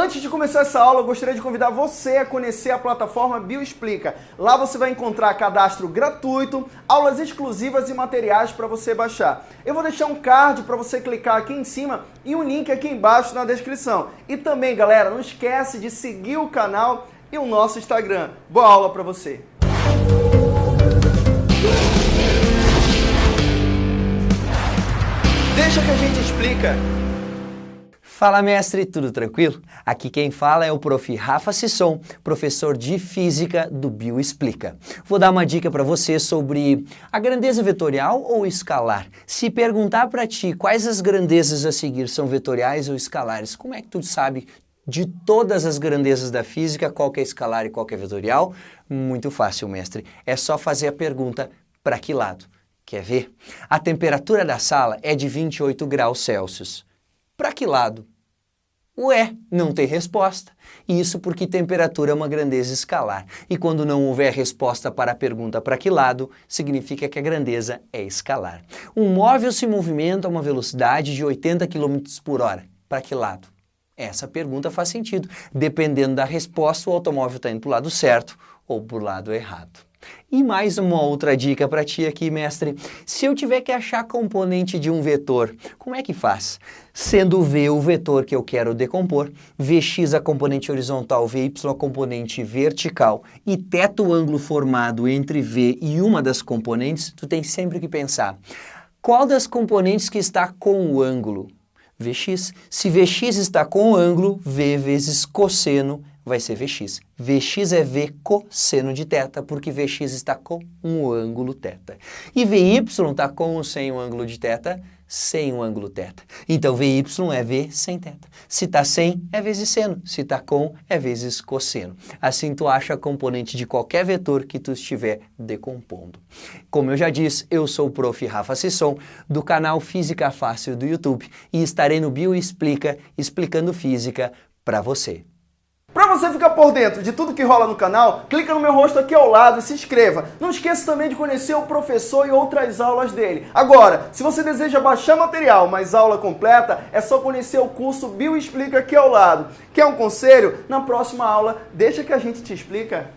Antes de começar essa aula, eu gostaria de convidar você a conhecer a plataforma Bioexplica. Lá você vai encontrar cadastro gratuito, aulas exclusivas e materiais para você baixar. Eu vou deixar um card para você clicar aqui em cima e um link aqui embaixo na descrição. E também, galera, não esquece de seguir o canal e o nosso Instagram. Boa aula para você! Deixa que a gente explica. Fala mestre, tudo tranquilo? Aqui quem fala é o prof. Rafa Sisson, professor de Física do Bioexplica. Vou dar uma dica para você sobre a grandeza vetorial ou escalar. Se perguntar para ti quais as grandezas a seguir são vetoriais ou escalares, como é que tu sabe de todas as grandezas da física qual que é escalar e qual que é vetorial? Muito fácil, mestre. É só fazer a pergunta para que lado? Quer ver? A temperatura da sala é de 28 graus Celsius. Para que lado? Ué, não tem resposta. Isso porque temperatura é uma grandeza escalar. E quando não houver resposta para a pergunta para que lado, significa que a grandeza é escalar. Um móvel se movimenta a uma velocidade de 80 km por hora. Para que lado? Essa pergunta faz sentido. Dependendo da resposta, o automóvel está indo para o lado certo ou para o lado errado. E mais uma outra dica para ti aqui, mestre. Se eu tiver que achar componente de um vetor, como é que faz? Sendo V o vetor que eu quero decompor, Vx a componente horizontal, Vy a componente vertical e θ o ângulo formado entre V e uma das componentes, tu tem sempre que pensar, qual das componentes que está com o ângulo? Vx. Se Vx está com o ângulo, V vezes cosseno vai ser Vx. Vx é V cosseno de θ, porque Vx está com um ângulo θ. E Vy está com ou sem o ângulo de θ? Sem o ângulo θ. Então Vy é V sem θ. Se está sem, é vezes seno. Se está com, é vezes cosseno. Assim tu acha a componente de qualquer vetor que tu estiver decompondo. Como eu já disse, eu sou o prof. Rafa Sisson, do canal Física Fácil do YouTube, e estarei no Bio Explica, explicando física para você. Para você ficar por dentro de tudo que rola no canal, clica no meu rosto aqui ao lado e se inscreva. Não esqueça também de conhecer o professor e outras aulas dele. Agora, se você deseja baixar material, mas aula completa, é só conhecer o curso Bio Explica aqui ao lado. Quer um conselho? Na próxima aula, deixa que a gente te explica.